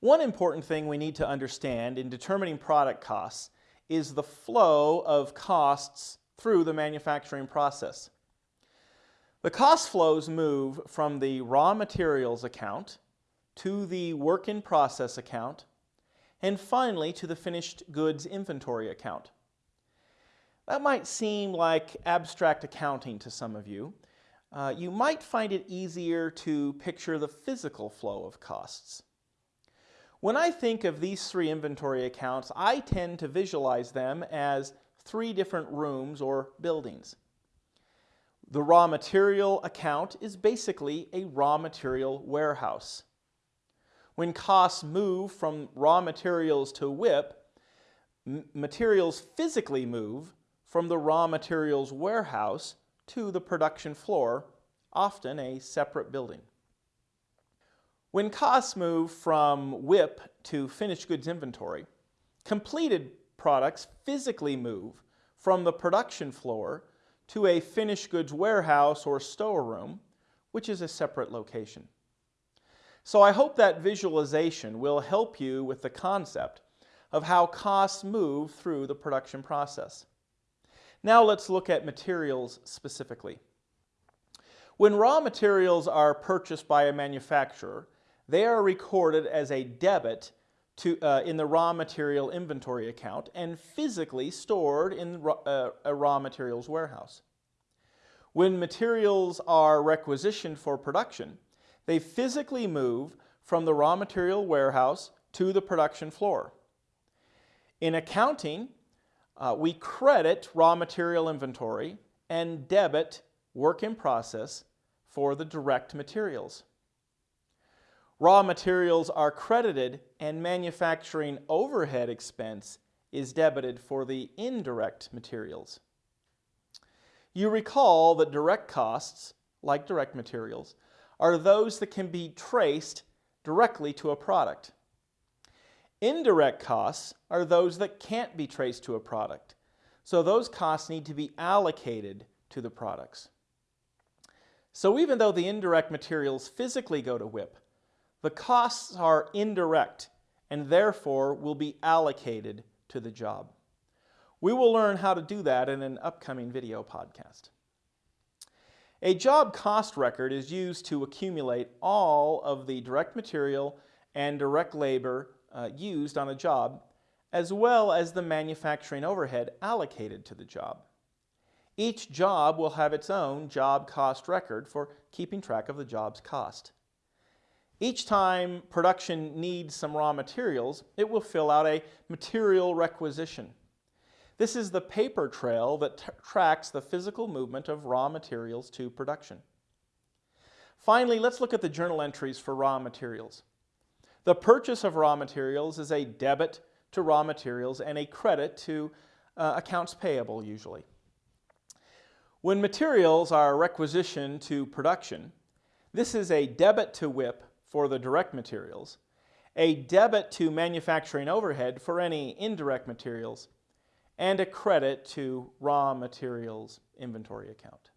One important thing we need to understand in determining product costs is the flow of costs through the manufacturing process. The cost flows move from the raw materials account to the work in process account and finally to the finished goods inventory account. That might seem like abstract accounting to some of you. Uh, you might find it easier to picture the physical flow of costs. When I think of these three inventory accounts, I tend to visualize them as three different rooms or buildings. The raw material account is basically a raw material warehouse. When costs move from raw materials to WIP, materials physically move from the raw materials warehouse to the production floor, often a separate building. When costs move from WIP to finished goods inventory, completed products physically move from the production floor to a finished goods warehouse or storeroom, which is a separate location. So I hope that visualization will help you with the concept of how costs move through the production process. Now let's look at materials specifically. When raw materials are purchased by a manufacturer, they are recorded as a debit to, uh, in the raw material inventory account and physically stored in uh, a raw materials warehouse. When materials are requisitioned for production, they physically move from the raw material warehouse to the production floor. In accounting, uh, we credit raw material inventory and debit work in process for the direct materials. Raw materials are credited and manufacturing overhead expense is debited for the indirect materials. You recall that direct costs, like direct materials, are those that can be traced directly to a product. Indirect costs are those that can't be traced to a product. So those costs need to be allocated to the products. So even though the indirect materials physically go to WIP, the costs are indirect and therefore will be allocated to the job. We will learn how to do that in an upcoming video podcast. A job cost record is used to accumulate all of the direct material and direct labor uh, used on a job, as well as the manufacturing overhead allocated to the job. Each job will have its own job cost record for keeping track of the job's cost. Each time production needs some raw materials, it will fill out a material requisition. This is the paper trail that tracks the physical movement of raw materials to production. Finally, let's look at the journal entries for raw materials. The purchase of raw materials is a debit to raw materials and a credit to uh, accounts payable usually. When materials are requisitioned to production, this is a debit to WIP for the direct materials, a debit to manufacturing overhead for any indirect materials, and a credit to raw materials inventory account.